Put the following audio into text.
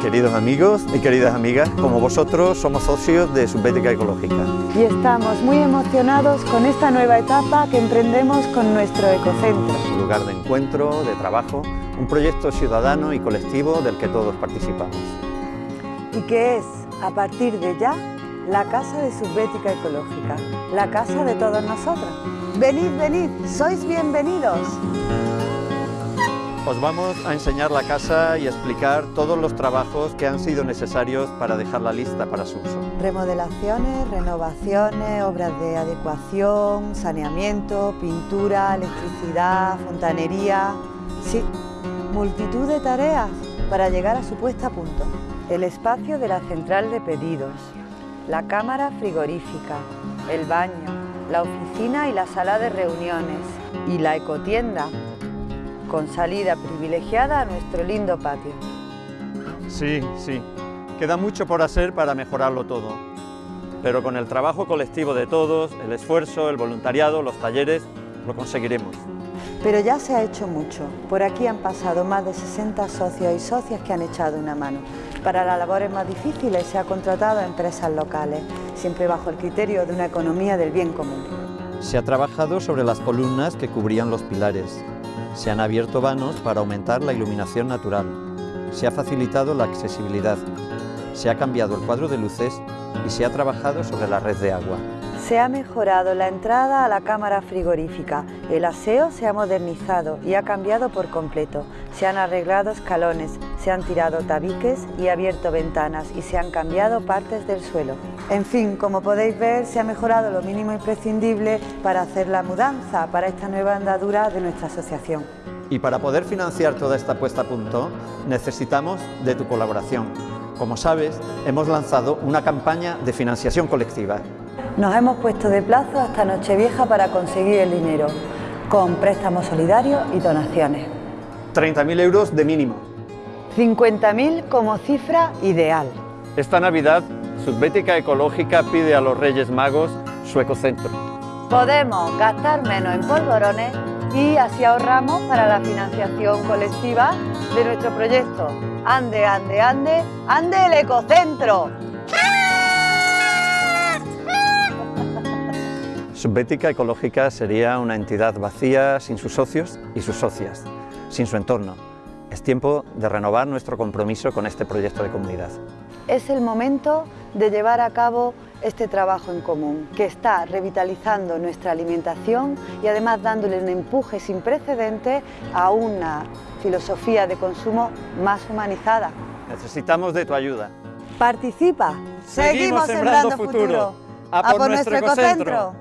Queridos amigos y queridas amigas, como vosotros somos socios de Subbética Ecológica. Y estamos muy emocionados con esta nueva etapa que emprendemos con nuestro ecocentro. Un lugar de encuentro, de trabajo, un proyecto ciudadano y colectivo del que todos participamos. Y que es, a partir de ya, la casa de Subbética Ecológica, la casa de todos nosotros. Venid, venid, sois bienvenidos. Os vamos a enseñar la casa y explicar todos los trabajos que han sido necesarios para dejarla lista para su uso. Remodelaciones, renovaciones, obras de adecuación, saneamiento, pintura, electricidad, fontanería... Sí, multitud de tareas para llegar a su puesta a punto. El espacio de la central de pedidos, la cámara frigorífica, el baño, la oficina y la sala de reuniones y la ecotienda con salida privilegiada a nuestro lindo patio. Sí, sí, queda mucho por hacer para mejorarlo todo, pero con el trabajo colectivo de todos, el esfuerzo, el voluntariado, los talleres, lo conseguiremos. Pero ya se ha hecho mucho. Por aquí han pasado más de 60 socios y socias que han echado una mano. Para las labores más difíciles se ha contratado a empresas locales, siempre bajo el criterio de una economía del bien común. Se ha trabajado sobre las columnas que cubrían los pilares, se han abierto vanos para aumentar la iluminación natural. Se ha facilitado la accesibilidad. Se ha cambiado el cuadro de luces y se ha trabajado sobre la red de agua. Se ha mejorado la entrada a la cámara frigorífica, el aseo se ha modernizado y ha cambiado por completo. Se han arreglado escalones, se han tirado tabiques y abierto ventanas y se han cambiado partes del suelo. En fin, como podéis ver, se ha mejorado lo mínimo imprescindible para hacer la mudanza para esta nueva andadura de nuestra asociación. Y para poder financiar toda esta puesta a punto, necesitamos de tu colaboración. Como sabes, hemos lanzado una campaña de financiación colectiva. Nos hemos puesto de plazo hasta Nochevieja para conseguir el dinero, con préstamos solidarios y donaciones. 30.000 euros de mínimo. 50.000 como cifra ideal. Esta Navidad, Subbética Ecológica pide a los Reyes Magos su ecocentro. Podemos gastar menos en polvorones y así ahorramos para la financiación colectiva de nuestro proyecto. Ande, ande, ande, ande el ecocentro. Subbética Ecológica sería una entidad vacía sin sus socios y sus socias, sin su entorno. Es tiempo de renovar nuestro compromiso con este proyecto de comunidad. Es el momento de llevar a cabo este trabajo en común, que está revitalizando nuestra alimentación y además dándole un empuje sin precedentes a una filosofía de consumo más humanizada. Necesitamos de tu ayuda. Participa. Seguimos, sembrando, futuro. A por, nuestro ecocentro.